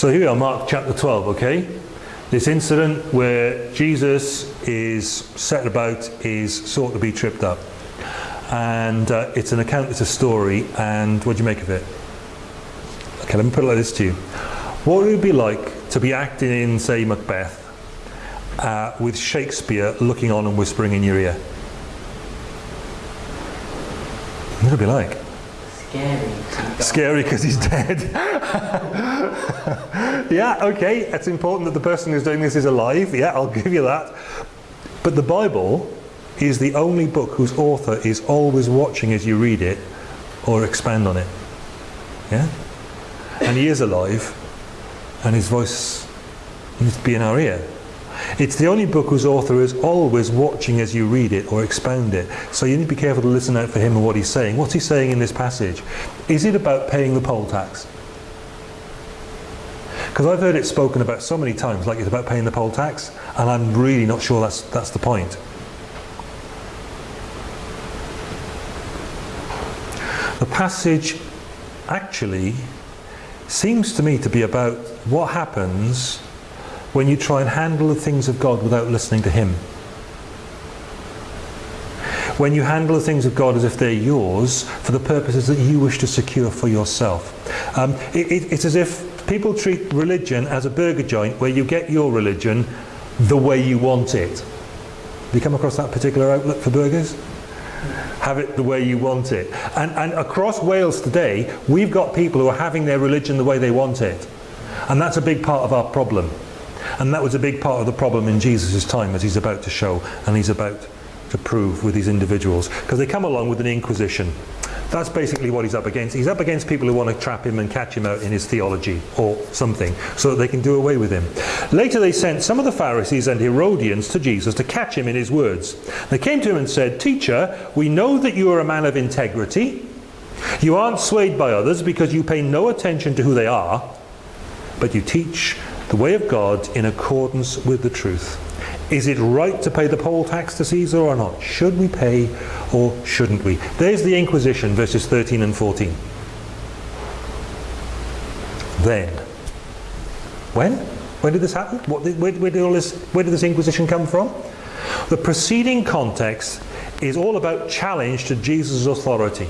So here we are, Mark chapter 12, okay? This incident where Jesus is set about is sought to be tripped up. And uh, it's an account, it's a story, and what do you make of it? Okay, let me put it like this to you. What would it be like to be acting in, say, Macbeth, uh, with Shakespeare looking on and whispering in your ear? What would it be like? Scary. Scary because he's dead. yeah, okay, it's important that the person who's doing this is alive. Yeah, I'll give you that. But the Bible is the only book whose author is always watching as you read it or expand on it. Yeah? And he is alive and his voice needs to be in our ear. It's the only book whose author is always watching as you read it or expound it. So you need to be careful to listen out for him and what he's saying. What's he saying in this passage? Is it about paying the poll tax? Because I've heard it spoken about so many times, like it's about paying the poll tax, and I'm really not sure that's, that's the point. The passage actually seems to me to be about what happens when you try and handle the things of God without listening to Him. When you handle the things of God as if they're yours for the purposes that you wish to secure for yourself. Um, it, it, it's as if people treat religion as a burger joint where you get your religion the way you want it. Have you come across that particular outlet for burgers? have it the way you want it. And, and across Wales today, we've got people who are having their religion the way they want it. And that's a big part of our problem. And that was a big part of the problem in Jesus' time, as he's about to show, and he's about to prove with these individuals. Because they come along with an inquisition. That's basically what he's up against. He's up against people who want to trap him and catch him out in his theology or something so that they can do away with him. Later they sent some of the Pharisees and Herodians to Jesus to catch him in his words. They came to him and said, Teacher, we know that you are a man of integrity. You aren't swayed by others because you pay no attention to who they are, but you teach the way of God in accordance with the truth. Is it right to pay the poll tax to Caesar or not? Should we pay or shouldn't we? There's the Inquisition, verses 13 and 14. Then. When? When did this happen? What, where, where, did all this, where did this Inquisition come from? The preceding context is all about challenge to Jesus' authority.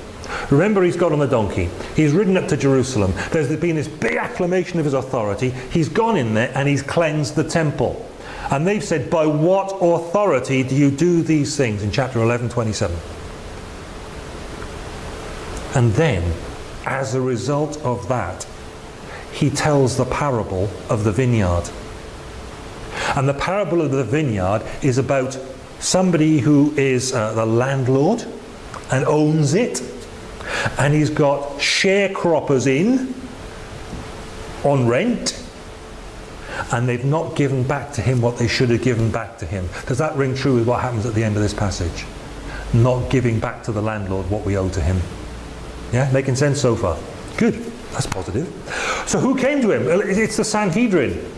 Remember he's got on the donkey. He's ridden up to Jerusalem. There's been this big acclamation of his authority. He's gone in there and he's cleansed the temple. And they've said, by what authority do you do these things? In chapter 11, 27. And then, as a result of that, he tells the parable of the vineyard. And the parable of the vineyard is about somebody who is uh, the landlord and owns it. And he's got sharecroppers in on rent and they've not given back to him what they should have given back to him. Does that ring true with what happens at the end of this passage? Not giving back to the landlord what we owe to him. Yeah, making sense so far? Good, that's positive. So who came to him? It's the Sanhedrin.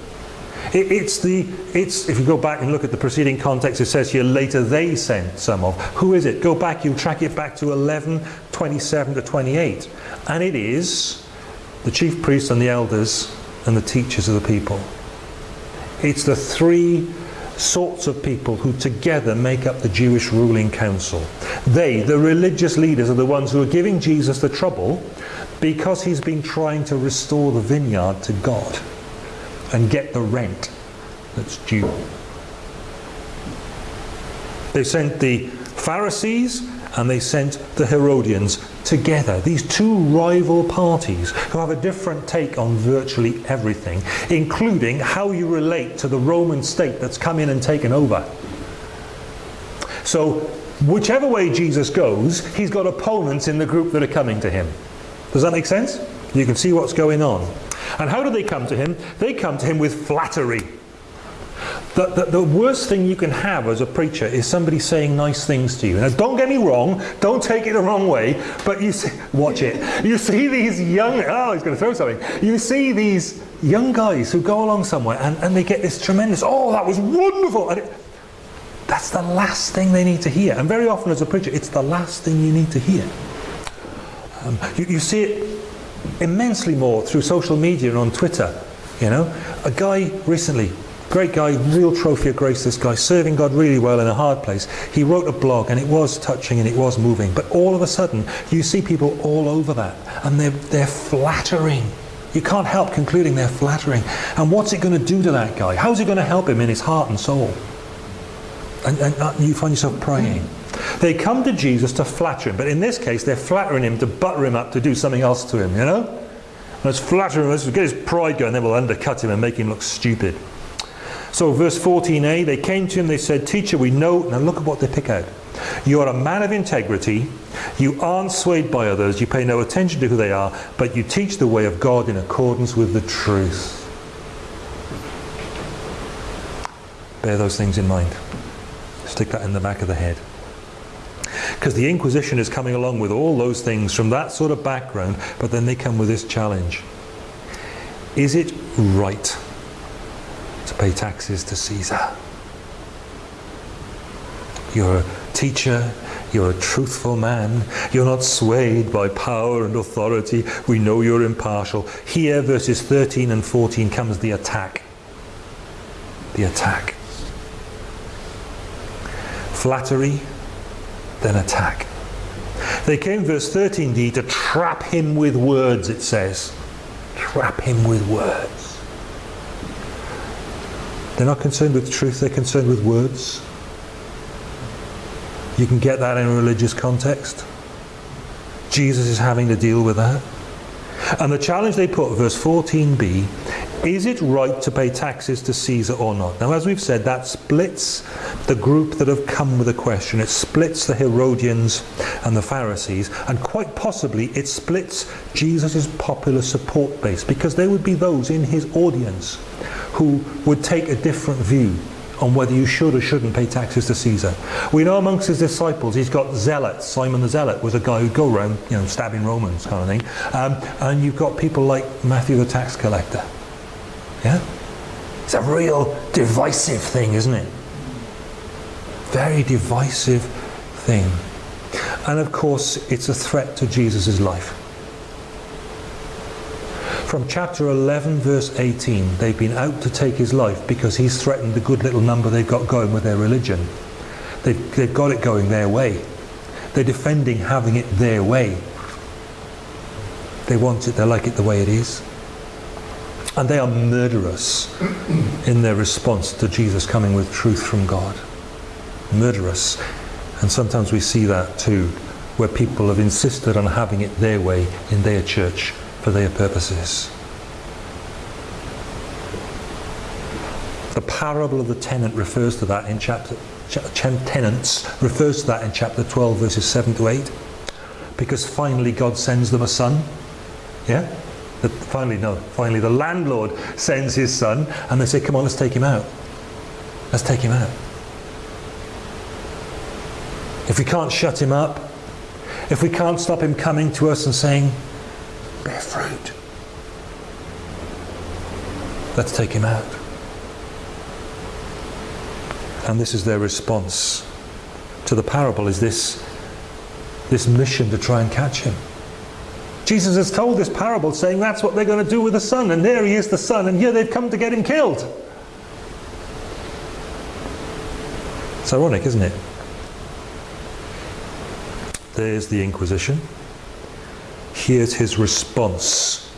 it's the, it's, if you go back and look at the preceding context, it says here later they sent some of. Who is it? Go back, You'll track it back to 11, 27 to 28. And it is the chief priests and the elders and the teachers of the people. It's the three sorts of people who together make up the Jewish ruling council. They, the religious leaders, are the ones who are giving Jesus the trouble because he's been trying to restore the vineyard to God and get the rent that's due. They sent the Pharisees and they sent the Herodians together. These two rival parties who have a different take on virtually everything, including how you relate to the Roman state that's come in and taken over. So whichever way Jesus goes, he's got opponents in the group that are coming to him. Does that make sense? You can see what's going on. And how do they come to him? They come to him with flattery. The, the, the, worst thing you can have as a preacher is somebody saying nice things to you. Now, don't get me wrong, don't take it the wrong way, but you see, watch it. You see these young, oh, he's going to throw something. You see these young guys who go along somewhere and, and they get this tremendous, oh, that was wonderful. And it, that's the last thing they need to hear. And very often as a preacher, it's the last thing you need to hear. Um, you, you see it immensely more through social media and on Twitter You know, a guy recently, great guy, real trophy of grace, this guy, serving God really well in a hard place. He wrote a blog and it was touching and it was moving. But all of a sudden, you see people all over that and they're, they're flattering. You can't help concluding they're flattering. And what's it going to do to that guy? How's it going to help him in his heart and soul? And, and uh, you find yourself praying. They come to Jesus to flatter him, but in this case, they're flattering him to butter him up to do something else to him, you know? Let's flatter him, let's get his pride going, then we'll undercut him and make him look stupid. So, verse 14a, they came to him, they said, Teacher, we know. Now, look at what they pick out. You are a man of integrity. You aren't swayed by others. You pay no attention to who they are, but you teach the way of God in accordance with the truth. Bear those things in mind. Stick that in the back of the head. Because the Inquisition is coming along with all those things from that sort of background, but then they come with this challenge. Is it right to pay taxes to Caesar? You're a teacher, you're a truthful man, you're not swayed by power and authority, we know you're impartial. Here, verses 13 and 14, comes the attack. The attack. Flattery, then attack. They came, verse 13d, to trap him with words, it says. Trap him with words. They're not concerned with truth, they're concerned with words. You can get that in a religious context. Jesus is having to deal with that. And the challenge they put, verse 14b, is it right to pay taxes to Caesar or not? Now, as we've said, that splits the group that have come with the question. It splits the Herodians and the Pharisees, and quite possibly it splits Jesus' popular support base, because there would be those in his audience who would take a different view on whether you should or shouldn't pay taxes to Caesar. We know amongst his disciples he's got zealots. Simon the Zealot was a guy who'd go around, you know, stabbing Romans kind of thing. Um, and you've got people like Matthew the tax collector. Yeah? It's a real divisive thing, isn't it? Very divisive thing. And of course, it's a threat to Jesus' life. From chapter 11, verse 18, they've been out to take his life because he's threatened the good little number they've got going with their religion. They've, they've got it going their way. They're defending having it their way. They want it, they like it the way it is. And they are murderous in their response to Jesus coming with truth from God. Murderous. And sometimes we see that too, where people have insisted on having it their way in their church for their purposes. The parable of the tenant refers to that in chapter tenants refers to that in chapter 12 verses 7 to 8 because finally God sends them a son yeah finally no finally the landlord sends his son and they say come on let's take him out let's take him out if we can't shut him up if we can't stop him coming to us and saying bear fruit. Let's take him out. And this is their response to the parable is this, this mission to try and catch him. Jesus has told this parable saying that's what they're going to do with the son and there he is the son and here they've come to get him killed. It's ironic, isn't it? There's the Inquisition. Here's his response.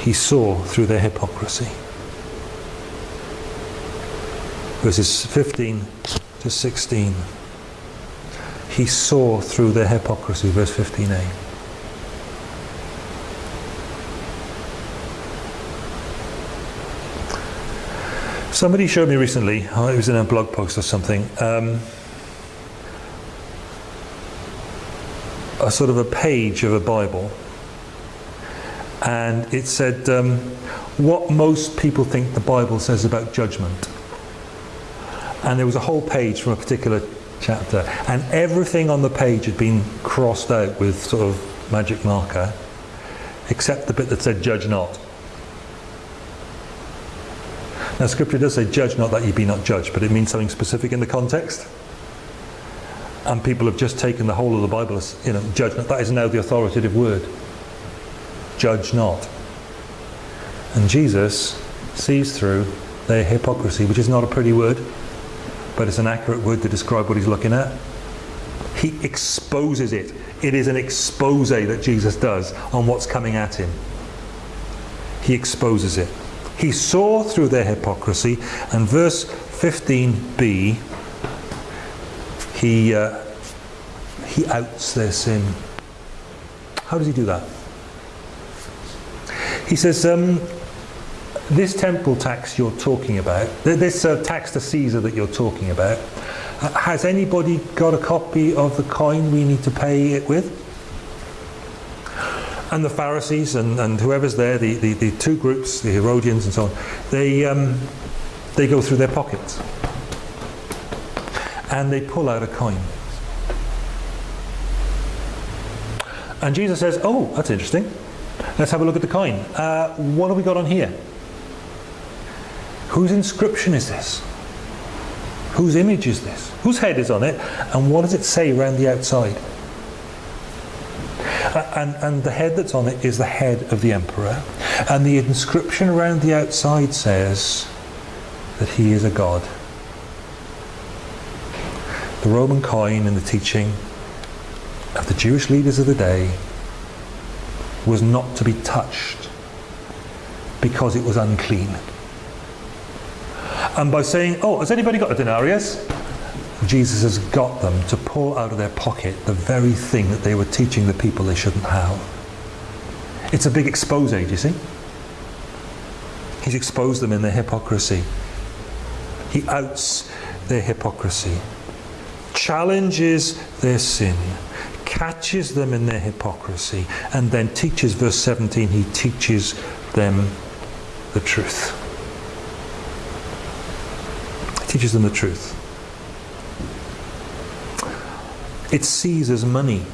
He saw through their hypocrisy. Verses 15 to 16. He saw through their hypocrisy, verse 15a. Somebody showed me recently, oh, it was in a blog post or something, um, a sort of a page of a Bible, and it said um, what most people think the Bible says about judgment. And there was a whole page from a particular chapter, and everything on the page had been crossed out with sort of magic marker, except the bit that said "Judge not." Now, Scripture does say, "Judge not that ye be not judged," but it means something specific in the context and people have just taken the whole of the Bible as you know judgment. That is now the authoritative word. judge not. And Jesus sees through their hypocrisy, which is not a pretty word, but it's an accurate word to describe what he's looking at. He exposes it. It is an expose that Jesus does on what's coming at him. He exposes it. He saw through their hypocrisy, and verse 15b, he, uh, he outs their sin. How does he do that? He says, um, this temple tax you're talking about, this uh, tax to Caesar that you're talking about, uh, has anybody got a copy of the coin we need to pay it with? And the Pharisees and, and whoever's there, the, the, the, two groups, the Herodians and so on, they, um, they go through their pockets and they pull out a coin. And Jesus says, oh, that's interesting. Let's have a look at the coin. Uh, what have we got on here? Whose inscription is this? Whose image is this? Whose head is on it? And what does it say around the outside? And, and the head that's on it is the head of the emperor. And the inscription around the outside says that he is a god. The Roman coin and the teaching of the Jewish leaders of the day was not to be touched because it was unclean. And by saying, oh, has anybody got a denarius? Jesus has got them to pull out of their pocket the very thing that they were teaching the people they shouldn't have. It's a big expose, you see? He's exposed them in their hypocrisy. He outs their hypocrisy, challenges their sin, catches them in their hypocrisy, and then teaches, verse 17, he teaches them the truth. He teaches them the truth. It's Caesar's money.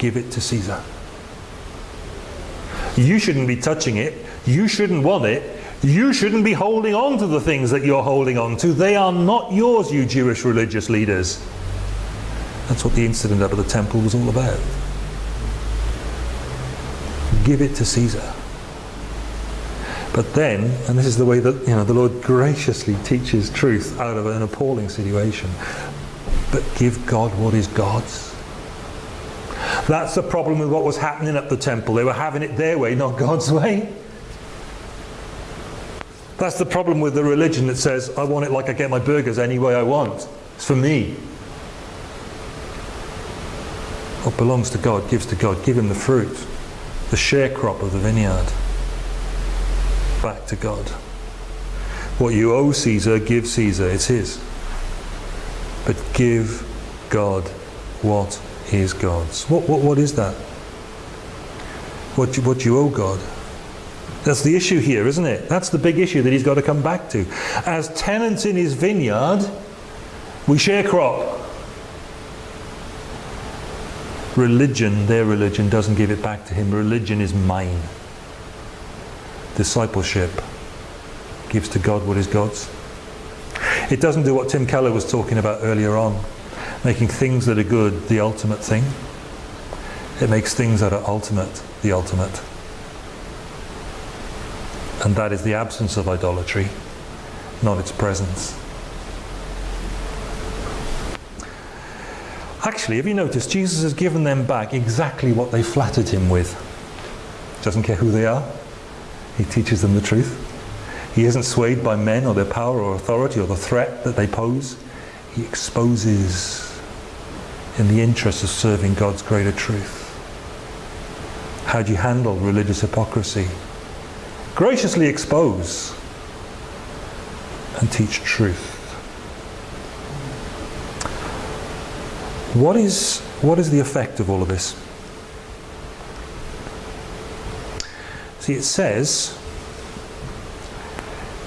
Give it to Caesar. You shouldn't be touching it. You shouldn't want it. You shouldn't be holding on to the things that you're holding on to. They are not yours, you Jewish religious leaders. That's what the incident up at the temple was all about. Give it to Caesar. But then, and this is the way that you know the Lord graciously teaches truth out of an appalling situation, but give God what is God's. That's the problem with what was happening at the temple. They were having it their way, not God's way. That's the problem with the religion that says, I want it like I get my burgers any way I want. It's for me. What belongs to God gives to God. Give him the fruit, the sharecrop of the vineyard. Back to God. What you owe Caesar, give Caesar. It's his. But give God what is God's. What, what, what is that? What you, what you owe God. That's the issue here, isn't it? That's the big issue that he's got to come back to. As tenants in his vineyard, we share crop. Religion, their religion, doesn't give it back to him. Religion is mine. Discipleship gives to God what is God's. It doesn't do what Tim Keller was talking about earlier on, making things that are good the ultimate thing. It makes things that are ultimate the ultimate. And that is the absence of idolatry, not its presence. Actually, have you noticed, Jesus has given them back exactly what they flattered him with. Doesn't care who they are. He teaches them the truth. He isn't swayed by men or their power or authority or the threat that they pose. He exposes in the interest of serving God's greater truth. How do you handle religious hypocrisy? Graciously expose and teach truth. What is, what is the effect of all of this? See, it says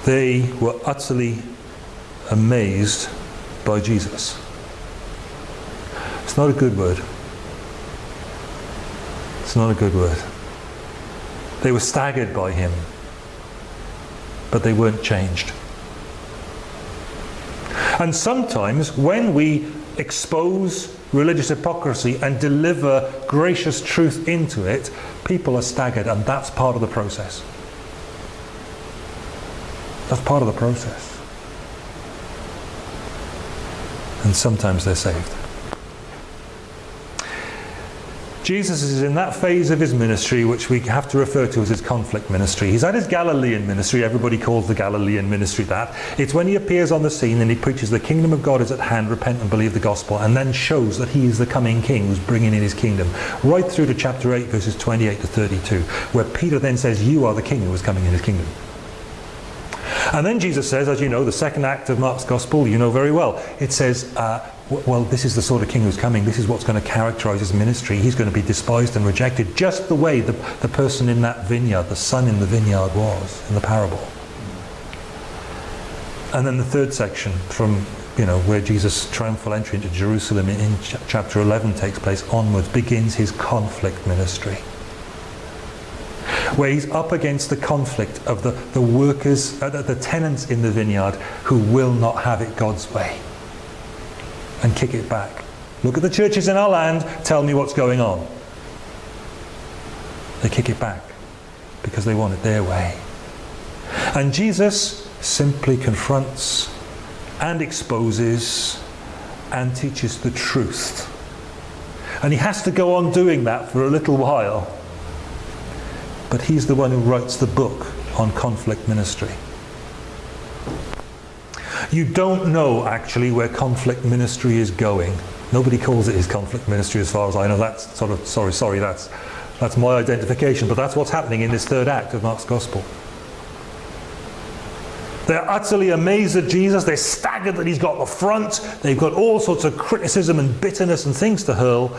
they were utterly amazed by Jesus. It's not a good word. It's not a good word. They were staggered by him, but they weren't changed. And sometimes when we expose religious hypocrisy and deliver gracious truth into it, people are staggered, and that's part of the process. That's part of the process. And sometimes they're saved. Jesus is in that phase of his ministry which we have to refer to as his conflict ministry. He's at his Galilean ministry. Everybody calls the Galilean ministry that. It's when he appears on the scene and he preaches the kingdom of God is at hand, repent and believe the gospel, and then shows that he is the coming king who's bringing in his kingdom. Right through to chapter 8, verses 28 to 32, where Peter then says, You are the king who is coming in his kingdom. And then Jesus says, as you know, the second act of Mark's Gospel, you know very well, it says, uh, well, this is the sort of king who's coming. This is what's going to characterize his ministry. He's going to be despised and rejected, just the way the, the person in that vineyard, the son in the vineyard was in the parable. And then the third section from you know, where Jesus' triumphal entry into Jerusalem in, in ch chapter 11 takes place onwards, begins his conflict ministry where he's up against the conflict of the, the workers, uh, the, the tenants in the vineyard who will not have it God's way and kick it back. Look at the churches in our land, tell me what's going on. They kick it back because they want it their way. And Jesus simply confronts and exposes and teaches the truth. And he has to go on doing that for a little while but he's the one who writes the book on conflict ministry. You don't know actually where conflict ministry is going. Nobody calls it his conflict ministry as far as I know. That's sort of, sorry, sorry, that's, that's my identification, but that's what's happening in this third act of Mark's Gospel. They're utterly amazed at Jesus. They're staggered that he's got the front. They've got all sorts of criticism and bitterness and things to hurl.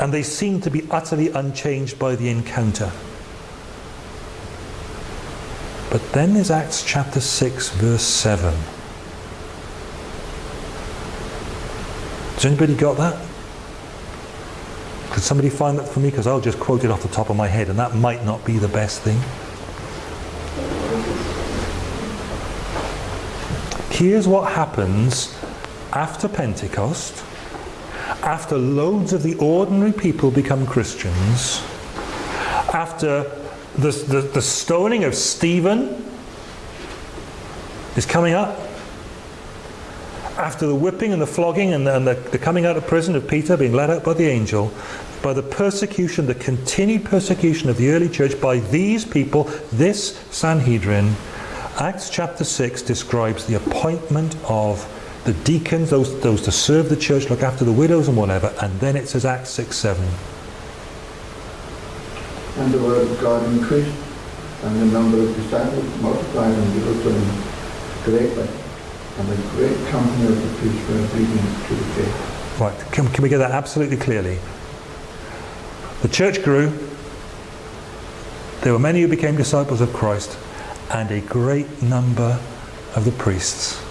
And they seem to be utterly unchanged by the encounter. But then there's Acts chapter 6, verse 7. Has anybody got that? Could somebody find that for me? Because I'll just quote it off the top of my head, and that might not be the best thing. Here's what happens after Pentecost, after loads of the ordinary people become Christians, after the, the, the stoning of Stephen is coming up. After the whipping and the flogging and, the, and the, the coming out of prison of Peter being led out by the angel, by the persecution, the continued persecution of the early church by these people, this Sanhedrin, Acts chapter 6 describes the appointment of the deacons, those, those to serve the church, look after the widows and whatever, and then it says Acts 6 7 and the word of God increased, and the number of disciples multiplied in Jerusalem greatly, and a great company of the priests were obedient to the faith. Right, can, can we get that absolutely clearly? The church grew, there were many who became disciples of Christ, and a great number of the priests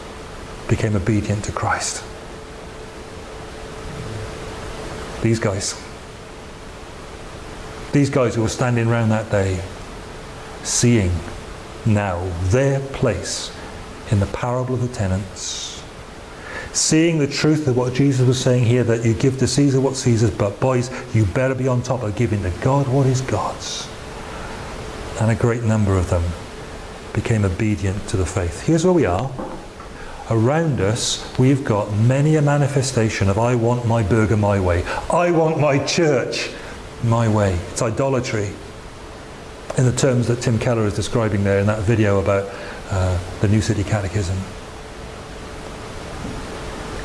became obedient to Christ. These guys. These guys who were standing around that day, seeing now their place in the parable of the tenants, seeing the truth of what Jesus was saying here that you give to Caesar what Caesar's, but boys, you better be on top of giving to God what is God's. And a great number of them became obedient to the faith. Here's where we are. Around us, we've got many a manifestation of I want my burger my way. I want my church my way. It's idolatry in the terms that Tim Keller is describing there in that video about uh, the New City Catechism.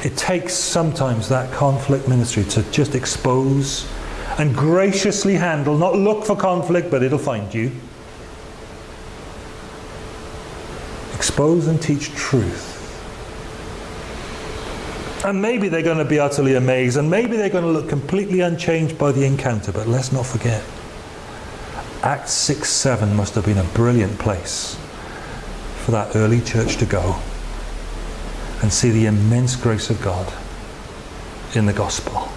It takes sometimes that conflict ministry to just expose and graciously handle, not look for conflict, but it'll find you. Expose and teach truth and maybe they're going to be utterly amazed, and maybe they're going to look completely unchanged by the encounter. But let's not forget, Acts 6 7 must have been a brilliant place for that early church to go and see the immense grace of God in the gospel.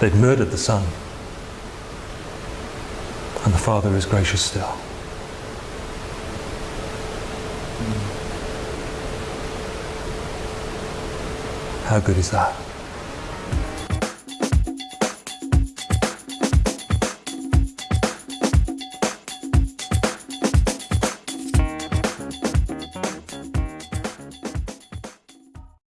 They'd murdered the Son, and the Father is gracious still. How good is that?